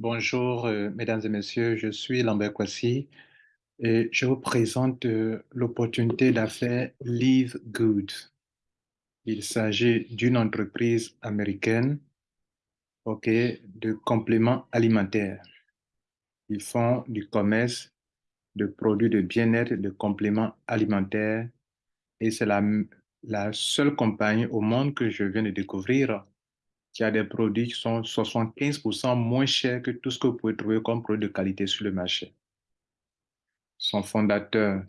Bonjour, euh, mesdames et messieurs, je suis Lambert Kwasi et je vous présente euh, l'opportunité d'affaires Live Good. Il s'agit d'une entreprise américaine ok, de compléments alimentaires. Ils font du commerce de produits de bien-être, de compléments alimentaires et c'est la, la seule compagnie au monde que je viens de découvrir qui a des produits qui sont 75% moins chers que tout ce que vous pouvez trouver comme produit de qualité sur le marché. Son fondateur,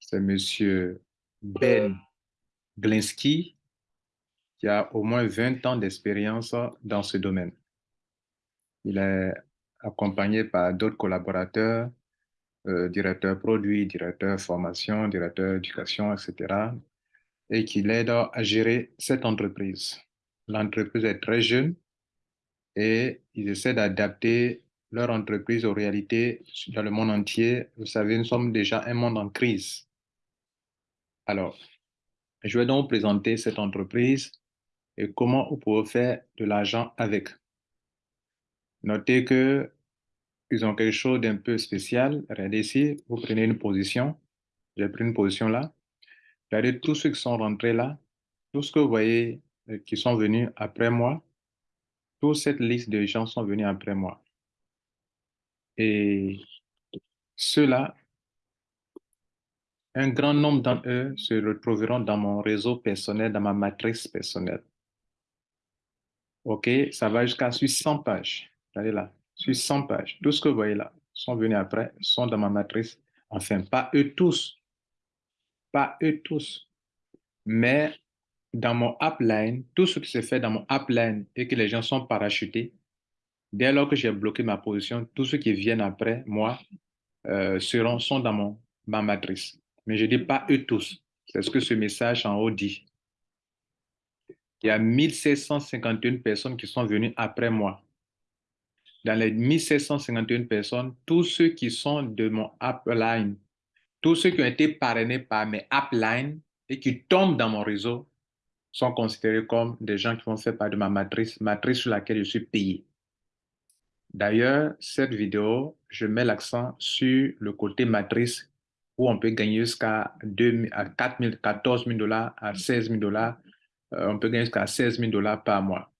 c'est M. Ben Glinsky, qui a au moins 20 ans d'expérience dans ce domaine. Il est accompagné par d'autres collaborateurs, euh, directeurs produits, directeurs formation, directeurs éducation, etc., et qui l'aide à gérer cette entreprise. L'entreprise est très jeune et ils essaient d'adapter leur entreprise aux réalités dans le monde entier. Vous savez, nous sommes déjà un monde en crise. Alors, je vais donc présenter cette entreprise et comment vous pouvez faire de l'argent avec. Notez que ils ont quelque chose d'un peu spécial. Regardez ici, vous prenez une position. J'ai pris une position là. Regardez tous ceux qui sont rentrés là. Tout ce que vous voyez qui sont venus après moi, toute cette liste de gens sont venus après moi. Et ceux-là, un grand nombre d'entre eux se retrouveront dans mon réseau personnel, dans ma matrice personnelle. OK, ça va jusqu'à sur 100 pages. Regardez là, sur 100 pages. Tout ce que vous voyez là sont venus après, sont dans ma matrice. Enfin, pas eux tous. Pas eux tous. Mais dans mon upline, tout ce qui se fait dans mon upline et que les gens sont parachutés, dès lors que j'ai bloqué ma position, tous ceux qui viennent après moi euh, seront, sont dans mon, ma matrice. Mais je ne dis pas eux tous. C'est ce que ce message en haut dit. Il y a 1751 personnes qui sont venues après moi. Dans les 1751 personnes, tous ceux qui sont de mon upline, tous ceux qui ont été parrainés par mes uplines et qui tombent dans mon réseau, sont considérés comme des gens qui vont faire partie de ma matrice, matrice sur laquelle je suis payé. D'ailleurs, cette vidéo, je mets l'accent sur le côté matrice où on peut gagner jusqu'à 4 000, 14 000 dollars à 16 000 dollars. Euh, on peut gagner jusqu'à 16 000 dollars par mois.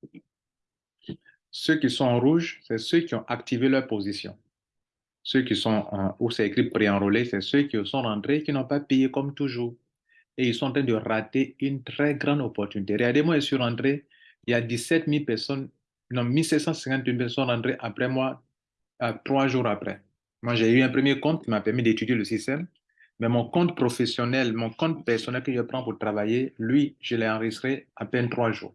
Ceux qui sont en rouge, c'est ceux qui ont activé leur position. Ceux qui sont en, où c'est écrit pré-enrôlé, c'est ceux qui sont rentrés et qui n'ont pas payé comme toujours et ils sont en train de rater une très grande opportunité. Regardez-moi, je suis rentré, il y a 17 000 personnes, non, 1751 personnes rentrées après moi, trois jours après. Moi, j'ai eu un premier compte qui m'a permis d'étudier le système, mais mon compte professionnel, mon compte personnel que je prends pour travailler, lui, je l'ai enregistré à peine trois jours.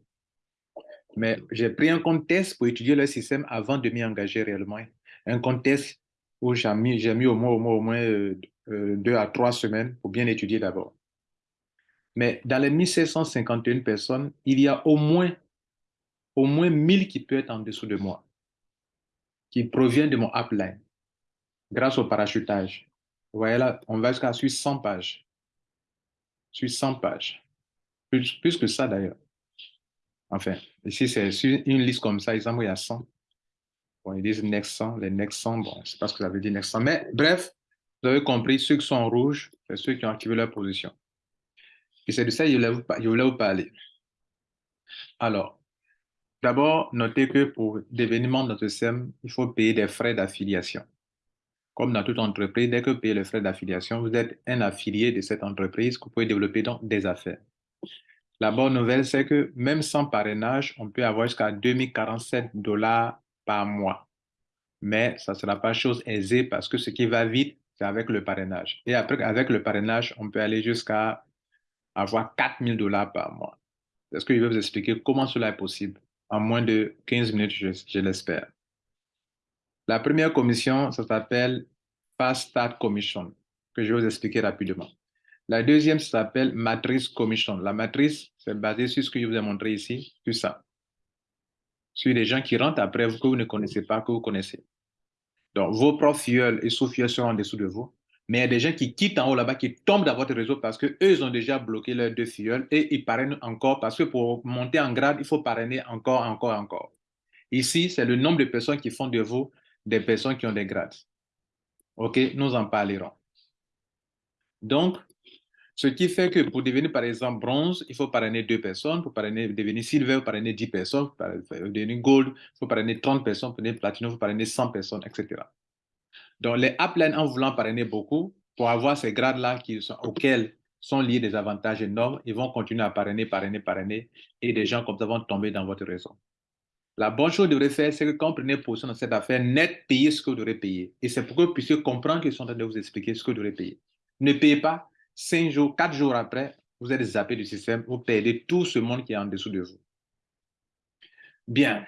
Mais j'ai pris un compte test pour étudier le système avant de m'y engager réellement. Un compte test où j'ai mis, mis, au moins, au moins, au moins euh, euh, deux à trois semaines pour bien étudier d'abord. Mais dans les 1751 personnes, il y a au moins, au moins 1000 qui peuvent être en dessous de moi, qui proviennent de mon upline, grâce au parachutage. Vous voyez là, on va jusqu'à sur 100 pages. Sur 100 pages. Plus, que ça d'ailleurs. Enfin, ici, c'est une liste comme ça, il y a 100. Bon, ils disent next 100, les next 100, bon, je ce que ça veut dire next 100. Mais bref, vous avez compris, ceux qui sont en rouge, c'est ceux qui ont activé leur position. Et c'est de ça que je voulais vous parler. Alors, d'abord, notez que pour devenir de SEM, il faut payer des frais d'affiliation. Comme dans toute entreprise, dès que vous payez les frais d'affiliation, vous êtes un affilié de cette entreprise que vous pouvez développer donc des affaires. La bonne nouvelle, c'est que même sans parrainage, on peut avoir jusqu'à 2047 dollars par mois. Mais ça ne sera pas chose aisée parce que ce qui va vite, c'est avec le parrainage. Et après, avec le parrainage, on peut aller jusqu'à avoir 4 000 dollars par mois. Est-ce que je vais vous expliquer comment cela est possible? En moins de 15 minutes, je, l'espère. La première commission, ça s'appelle Fast Start Commission, que je vais vous expliquer rapidement. La deuxième s'appelle Matrice Commission. La matrice, c'est basé sur ce que je vous ai montré ici, sur ça. Sur les gens qui rentrent après vous, que vous ne connaissez pas, que vous connaissez. Donc, vos profs et sous-fioles sont en dessous de vous. Mais il y a des gens qui quittent en haut là-bas, qui tombent dans votre réseau parce qu'eux, ont déjà bloqué leurs deux filleuls et ils parrainent encore parce que pour monter en grade, il faut parrainer encore, encore, encore. Ici, c'est le nombre de personnes qui font de vous des personnes qui ont des grades. OK, nous en parlerons. Donc, ce qui fait que pour devenir, par exemple, bronze, il faut parrainer deux personnes. Pour parrainer, devenir silver, parrainer 10 personnes. Pour devenir gold, il faut parrainer 30 personnes. Pour devenir platinum, il faut parrainer 100 personnes, etc. Donc, les upline, en voulant parrainer beaucoup, pour avoir ces grades-là auxquels sont liés des avantages énormes, ils vont continuer à parrainer, parrainer, parrainer, et des gens comme ça vont tomber dans votre réseau. La bonne chose que vous faire, c'est que quand vous prenez position dans cette affaire, net, payez ce que vous devrez payer. Et c'est pour que vous puissiez comprendre qu'ils sont en train de vous expliquer ce que vous devrez payer. Ne payez pas, cinq jours, quatre jours après, vous êtes zappé du système, vous perdez tout ce monde qui est en dessous de vous. Bien.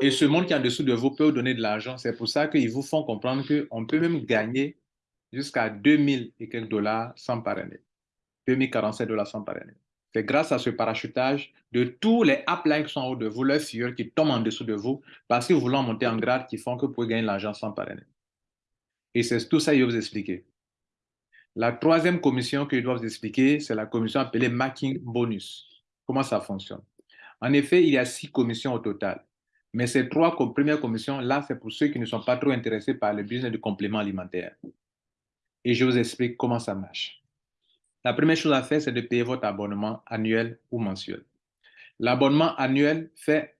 Et ce monde qui est en dessous de vous peut vous donner de l'argent. C'est pour ça qu'ils vous font comprendre qu'on peut même gagner jusqu'à 2000 et quelques dollars sans parrainer. 2047 dollars sans parrainer. C'est grâce à ce parachutage de tous les uplines qui sont en haut de vous, leurs filles qui tombent en dessous de vous, parce que vous voulez monter en grade, qui font que vous pouvez gagner l'argent sans parrainer. Et c'est tout ça que je vous expliquer. La troisième commission que je dois vous expliquer, c'est la commission appelée Marking Bonus. Comment ça fonctionne? En effet, il y a six commissions au total. Mais ces trois premières commissions, là, c'est pour ceux qui ne sont pas trop intéressés par le business du complément alimentaire. Et je vous explique comment ça marche. La première chose à faire, c'est de payer votre abonnement annuel ou mensuel. L'abonnement annuel fait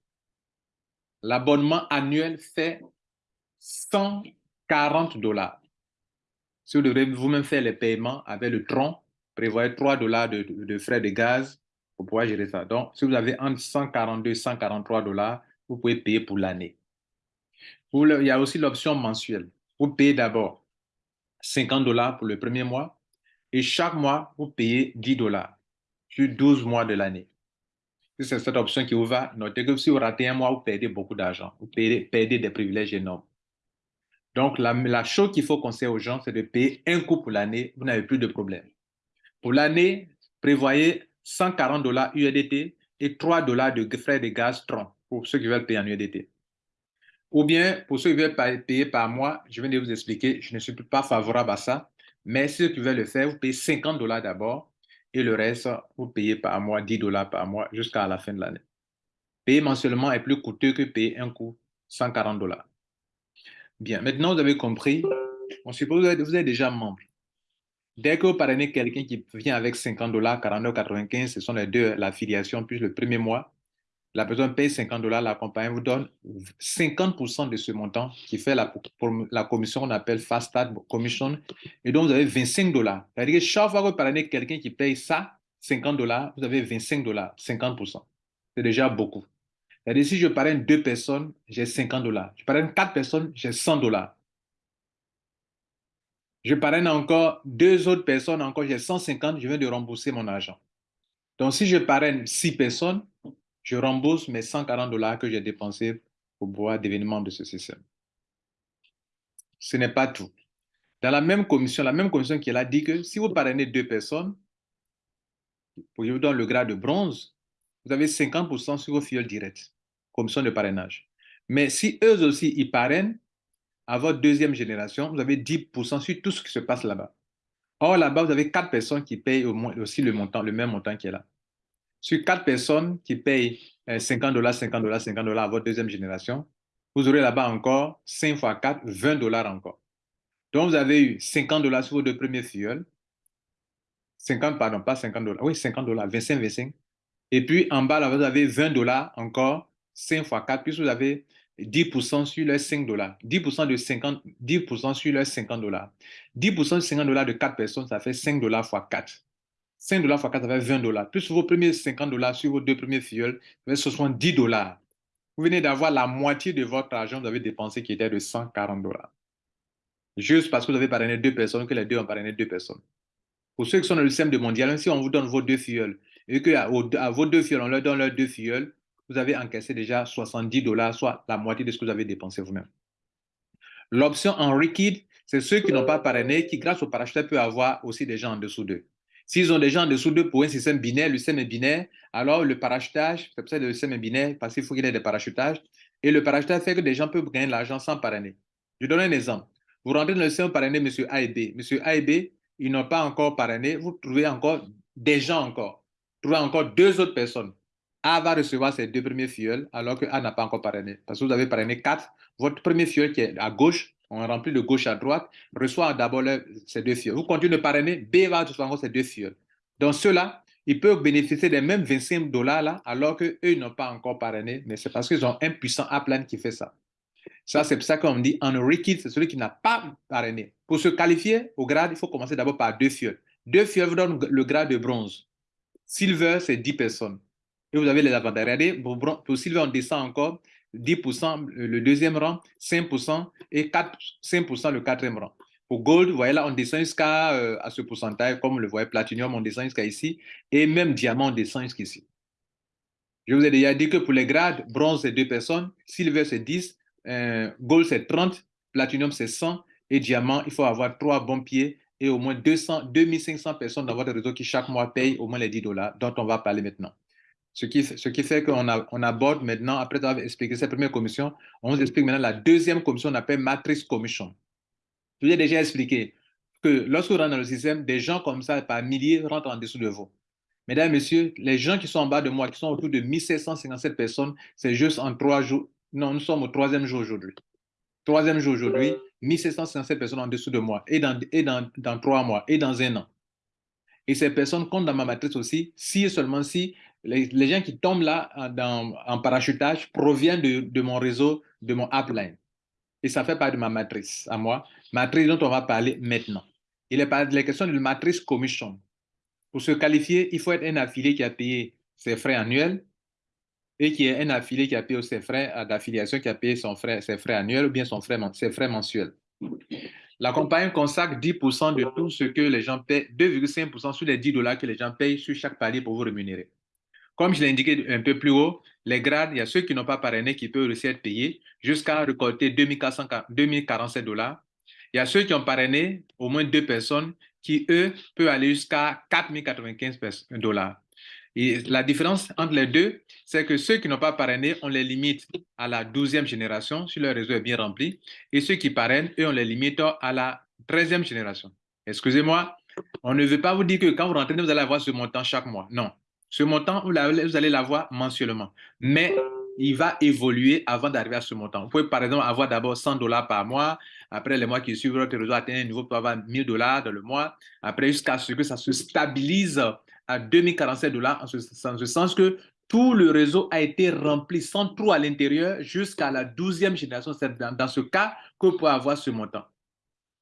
l'abonnement annuel fait 140 dollars. Si vous devrez vous-même faire les paiements avec le tronc, prévoyez 3 dollars de, frais de gaz pour pouvoir gérer ça. Donc, si vous avez entre 142 et 143 dollars, vous pouvez payer pour l'année. Il y a aussi l'option mensuelle. Vous payez d'abord 50 dollars pour le premier mois, et chaque mois, vous payez 10 dollars sur 12 mois de l'année. c'est cette option qui vous va, notez que si vous ratez un mois, vous perdez beaucoup d'argent. Vous perdez, des privilèges énormes. Donc, la, chose qu'il faut conseiller aux gens, c'est de payer un coup pour l'année. Vous n'avez plus de problème. Pour l'année, prévoyez 140 dollars UEDT et 3 dollars de frais de gaz Tron pour ceux qui veulent payer en UEDT. Ou bien, pour ceux qui veulent payer par mois, je viens de vous expliquer, je ne suis pas favorable à ça. Mais si tu veux le faire, vous payez 50 dollars d'abord et le reste, vous payez par mois 10 dollars par mois jusqu'à la fin de l'année. Payer mensuellement est plus coûteux que payer un coup 140 dollars. Bien, maintenant vous avez compris. On suppose que vous êtes déjà membre. Dès que vous parrainez quelqu'un qui vient avec 50 dollars, 49,95, ce sont les deux, l'affiliation, plus le premier mois, la personne paye 50 dollars, la compagnie vous donne 50% de ce montant qui fait la, la commission qu'on appelle Fast Start Commission. Et donc, vous avez 25 dollars. C'est-à-dire que chaque fois que vous parlez quelqu'un qui paye ça, 50 dollars, vous avez 25 dollars, 50%. C'est déjà beaucoup. C'est-à-dire si je parraine deux personnes, j'ai 50 dollars. Je parraine quatre personnes, j'ai 100 dollars. Je parraine encore deux autres personnes, encore j'ai 150, je viens de rembourser mon argent. Donc, si je parraine six personnes, je rembourse mes 140 dollars que j'ai dépensés pour devenir membre de ce système. Ce n'est pas tout. Dans la même commission, la même commission qui est là dit que si vous parrainez deux personnes, pour vous donner le grade de bronze, vous avez 50% sur vos fioles directes, commission de parrainage. Mais si eux aussi, ils parrainent, à votre deuxième génération, vous avez 10% sur tout ce qui se passe là-bas. Or, là-bas, vous avez quatre personnes qui payent aussi le, le même montant qui est là sur quatre personnes qui payent 50 euh, dollars, 50 dollars, 50 dollars à votre deuxième génération, vous aurez là-bas encore 5 fois 4, 20 dollars encore. Donc, vous avez eu 50 dollars sur vos deux premiers filleuls. 50, pardon, pas 50 dollars. Oui, 50 dollars, 25, 25. Et puis, en bas, là, vous avez 20 dollars encore, 5 fois 4, puis vous avez 10% sur les 5 dollars. 10% de 50, 10% sur les 50 dollars. 10% de 50 dollars de 4 personnes, ça fait 5 dollars fois 4. 5 dollars fois 4, ça fait 20 dollars. Plus vos premiers 50 dollars sur vos deux premiers filleuls, ça fait 70 dollars. Vous venez d'avoir la moitié de votre argent que vous avez dépensé qui était de 140 dollars. Juste parce que vous avez parrainé deux personnes, que les deux ont parrainé deux personnes. Pour ceux qui sont dans le système de mondial, si on vous donne vos deux filleuls et que à, vos deux filleuls, on leur donne leurs deux filleuls, vous avez encaissé déjà 70 dollars, soit la moitié de ce que vous avez dépensé vous-même. L'option en liquide, c'est ceux qui n'ont pas parrainé, qui grâce au parachuteur peuvent avoir aussi des gens en dessous d'eux. S'ils ont des gens en dessous d'eux pour un système binaire, le système est binaire, alors le parachutage, c'est pour ça que le système est binaire, parce qu'il faut qu'il y ait des parachutages. Et le parachutage fait que des gens peuvent gagner de l'argent sans parrainer. Je donne un exemple. Vous rentrez dans le système parrainé M. A et B. M. A et B, ils n'ont pas encore parrainé. Vous trouvez encore des gens encore. Vous trouvez encore deux autres personnes. A va recevoir ses deux premiers fioles alors que A n'a pas encore parrainé. Parce que vous avez parrainé quatre. Votre premier fiole qui est à gauche, on remplit de gauche à droite, reçoit d'abord ces deux fioles. Vous continuez de parrainer, B va recevoir encore ces deux fioles. Donc ceux-là, ils peuvent bénéficier des mêmes 25 dollars là, alors qu'eux n'ont pas encore parrainé, mais c'est parce qu'ils ont un puissant upline qui fait ça. Ça, c'est pour ça qu'on dit un kid, c'est celui qui n'a pas parrainé. Pour se qualifier au grade, il faut commencer d'abord par deux fioles. Deux fioles vous donnent le grade de bronze. Silver, c'est 10 personnes. Et vous avez les avantages. Regardez, pour, Silver, on descend encore 10% le deuxième rang, 5% et 4, 5% le quatrième rang. Pour Gold, vous voyez là, on descend jusqu'à euh, à ce pourcentage, comme le voyez Platinum, on descend jusqu'à ici, et même Diamant, on descend jusqu'ici. Je vous ai déjà dit que pour les grades, bronze, c'est 2 personnes, silver, c'est 10, euh, gold, c'est 30, platinum, c'est 100, et diamant, il faut avoir 3 bons pieds et au moins 200, 2500 personnes dans votre réseau qui chaque mois payent au moins les 10 dollars, dont on va parler maintenant. Ce qui, fait qu'on on aborde maintenant, après avoir expliqué cette première commission, on vous explique maintenant la deuxième commission, on appelle Matrix Commission. Je vous ai déjà expliqué que lorsque vous rentrez dans le système, des gens comme ça, par milliers, rentrent en dessous de vous. Mesdames, Messieurs, les gens qui sont en bas de moi, qui sont autour de 1757 personnes, c'est juste en trois jours. Non, nous sommes au troisième jour aujourd'hui. Troisième jour aujourd'hui, 1757 personnes en dessous de moi, et dans, dans trois mois, et dans un an. Et ces personnes comptent dans ma matrice aussi, si et seulement si les, gens qui tombent là en parachutage proviennent de, mon réseau, de mon upline. Et ça fait partie de ma matrice à moi, matrice dont on va parler maintenant. Il est pas de la question de matrice commission. Pour se qualifier, il faut être un affilié qui a payé ses frais annuels et qui est un affilié qui a payé ses frais d'affiliation, qui a payé frais, ses frais annuels ou bien ses frais mensuels. La compagnie consacre 10% de tout ce que les gens paient, 2,5% sur les 10 dollars que les gens payent sur chaque palier pour vous rémunérer. Comme je l'ai indiqué un peu plus haut, les grades, il y a ceux qui n'ont pas parrainé qui peuvent aussi être payés jusqu'à récolter 2047 dollars. Il y a ceux qui ont parrainé au moins deux personnes qui, eux, peuvent aller jusqu'à 4095 dollars. Et la différence entre les deux, c'est que ceux qui n'ont pas parrainé, on les limite à la 12e génération, si leur réseau est bien rempli, et ceux qui parrainent, eux, on les limite à la 13e génération. Excusez-moi, on ne veut pas vous dire que quand vous rentrez, vous allez avoir ce montant chaque mois. Non. Ce montant, vous allez l'avoir mensuellement. Mais il va évoluer avant d'arriver à ce montant. Vous pouvez, par exemple, avoir d'abord 100 dollars par mois. Après, les mois qui suivent, votre réseau atteint un niveau, pouvez avoir 1000 dollars dans le mois. Après, jusqu'à ce que ça se stabilise à 2047 dollars, en ce, sens que tout le réseau a été rempli sans trou à l'intérieur jusqu'à la 12e génération. C'est dans, ce cas que vous pouvez avoir ce montant.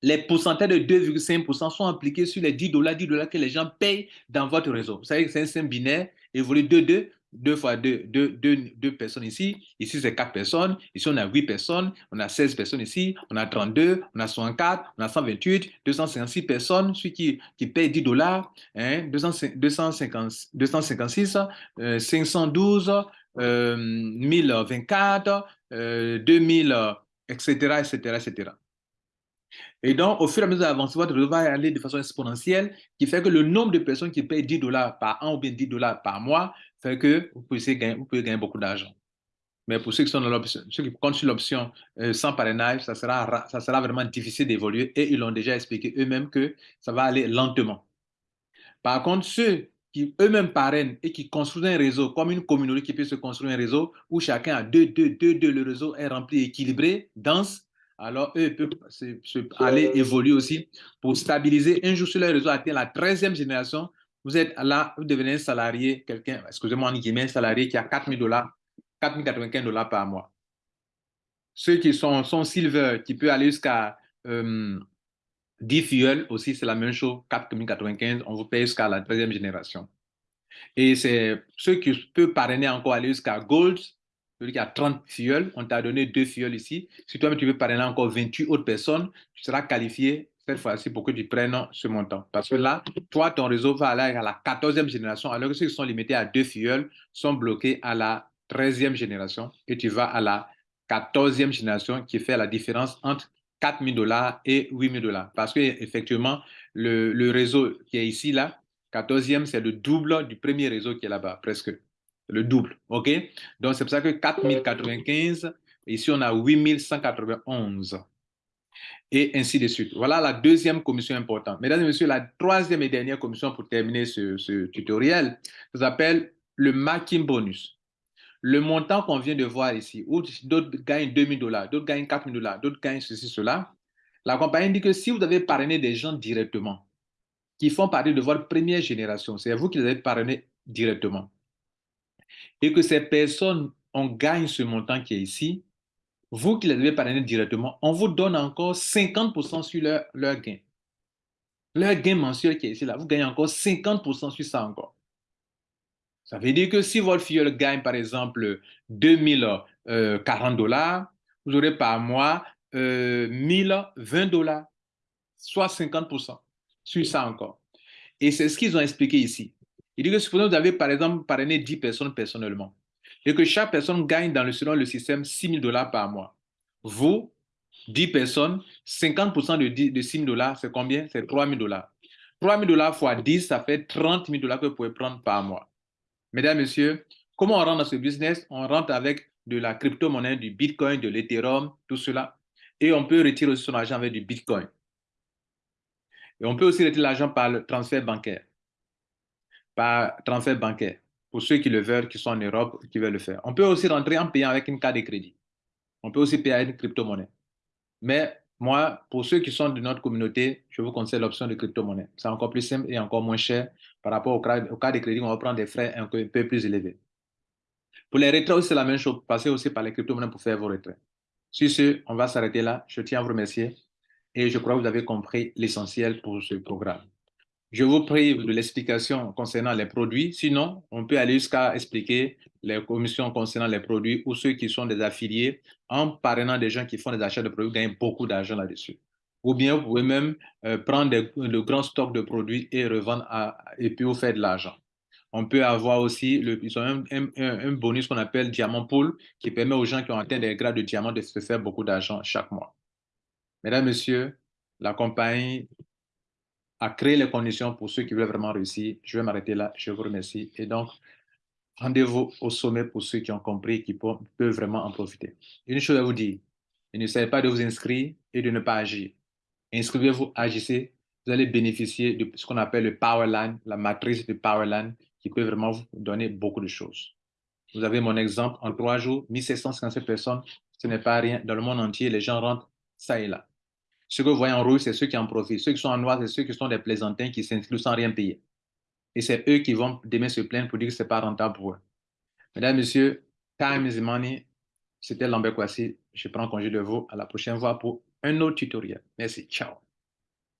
Les pourcentages de 2,5% sont appliqués sur les 10 dollars, 10 dollars que les gens payent dans votre réseau. Vous savez que c'est un système binaire, évolue 2-2, deux fois deux, deux, deux, personnes ici. Ici, c'est quatre personnes. Ici, on a huit personnes. On a 16 personnes ici. On a 32, on a 64, on a 128, 256 personnes. Celui qui, paye 10 dollars, hein, 256, 512, 1024, 2000, etc., etc., etc. Et donc, au fur et à mesure d'avancer, votre réseau va aller de façon exponentielle, qui fait que le nombre de personnes qui payent 10 dollars par an ou bien 10 dollars par mois fait que vous pouvez gagner, vous pouvez gagner beaucoup d'argent. Mais pour ceux qui, sont dans ceux qui comptent sur l'option euh, sans parrainage, ça sera, ça sera vraiment difficile d'évoluer et ils l'ont déjà expliqué eux-mêmes que ça va aller lentement. Par contre, ceux qui eux-mêmes parrainent et qui construisent un réseau comme une communauté qui peut se construire un réseau où chacun a deux, deux, deux, deux, le réseau est rempli, équilibré, dense, alors eux peuvent aller évoluer aussi pour stabiliser. Un jour sur leur réseau atteint la 13e génération, vous êtes là, vous devenez un salarié, quelqu'un, excusez-moi, en guillemets, un salarié qui a 4 000 dollars, 4 095 dollars par mois. Ceux qui sont, sont silver, qui peuvent aller jusqu'à 10 euh, fuels aussi, c'est la même chose, 4 095, on vous paye jusqu'à la 13e génération. Et c'est ceux qui peuvent parrainer encore aller jusqu'à gold, celui qui a 30 fuels, on t'a donné deux fuels ici. Si toi, tu veux parrainer encore 28 autres personnes, tu seras qualifié cette fois-ci pour que tu prennes ce montant. Parce que là, toi, ton réseau va aller à la 14e génération, alors que ceux qui sont limités à deux filleuls sont bloqués à la 13e génération et tu vas à la 14e génération qui fait la différence entre 4 000 dollars et 8 000 dollars. Parce que effectivement, le, le réseau qui est ici, là, 14e, c'est le double du premier réseau qui est là-bas, presque. Le double, OK? Donc, c'est pour ça que 4095, ici, on a 8191 et ainsi de suite. Voilà la deuxième commission importante. Mesdames et messieurs, la troisième et dernière commission pour terminer ce, tutoriel, ça s'appelle le marking bonus, le montant qu'on vient de voir ici, où d'autres gagnent 2000 dollars, d'autres gagnent 4000 dollars, d'autres gagnent ceci, cela, la compagnie dit que si vous avez parrainé des gens directement, qui font partie de votre première génération, c'est vous qui les avez parrainés directement, et que ces personnes, on gagne ce montant qui est ici, vous qui les avez parrainés directement, on vous donne encore 50% sur leur, gain. Leur gain mensuel qui est ici, là, vous gagnez encore 50% sur ça encore. Ça veut dire que si votre fille gagne, par exemple, 2040 euh, dollars, vous aurez par mois 1020 euh, dollars, soit 50% sur ça encore. Et c'est ce qu'ils ont expliqué ici. Il dit que supposons que vous avez, par exemple, parrainé 10 personnes personnellement et que chaque personne gagne dans le, selon le système 6 000 dollars par mois. Vous, 10 personnes, 50% de, de 6 000 dollars, c'est combien? C'est 3 000 dollars. 3 000 dollars fois 10, ça fait 30 000 dollars que vous pouvez prendre par mois. Mesdames, Messieurs, comment on rentre dans ce business? On rentre avec de la crypto-monnaie, du Bitcoin, de l'Ethereum, tout cela. Et on peut retirer aussi son argent avec du Bitcoin. Et on peut aussi retirer l'argent par le transfert bancaire. Par transfert bancaire. Pour ceux qui le veulent, qui sont en Europe, qui veulent le faire. On peut aussi rentrer en payant avec une carte de crédit. On peut aussi payer avec une crypto-monnaie. Mais moi, pour ceux qui sont de notre communauté, je vous conseille l'option de crypto-monnaie. C'est encore plus simple et encore moins cher par rapport au cas, de crédit. On va prendre des frais un peu plus élevés. Pour les retraits c'est la même chose. Passez aussi par les crypto-monnaies pour faire vos retraits. Sur ce, on va s'arrêter là. Je tiens à vous remercier et je crois que vous avez compris l'essentiel pour ce programme. Je vous prie de l'explication concernant les produits. Sinon, on peut aller jusqu'à expliquer les commissions concernant les produits ou ceux qui sont des affiliés en parrainant des gens qui font des achats de produits gagnent beaucoup d'argent là-dessus. Ou bien vous pouvez même euh, prendre des, de grands stocks de produits et revendre à, et puis vous faire de l'argent. On peut avoir aussi le, ils ont un, un, bonus qu'on appelle Diamant Pool qui permet aux gens qui ont atteint des grades de diamant de se faire beaucoup d'argent chaque mois. Mesdames, Messieurs, la compagnie a créé les conditions pour ceux qui veulent vraiment réussir. Je vais m'arrêter là. Je vous remercie. Et donc, rendez-vous au sommet pour ceux qui ont compris, qui peuvent vraiment en profiter. Une chose à vous dire, ne savez pas de vous inscrire et de ne pas agir. Inscrivez-vous, agissez, vous allez bénéficier de ce qu'on appelle le Powerline, la matrice de Powerline, qui peut vraiment vous donner beaucoup de choses. Vous avez mon exemple, en trois jours, 1757 personnes, ce n'est pas rien. Dans le monde entier, les gens rentrent ça et là. Ce que vous voyez en rouge, c'est ceux qui en profitent. Ceux qui sont en noir, c'est ceux qui sont des plaisantins qui s'inscrivent sans rien payer. Et c'est eux qui vont demain se plaindre pour dire que ce n'est pas rentable pour eux. Mesdames, Messieurs, time is money. C'était Lambert Kwasi. Je prends congé de vous. À la prochaine fois pour un autre tutoriel. Merci. Ciao.